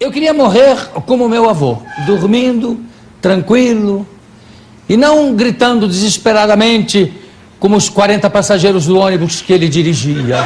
Eu queria morrer como meu avô, dormindo, tranquilo, e não gritando desesperadamente como os 40 passageiros do ônibus que ele dirigia.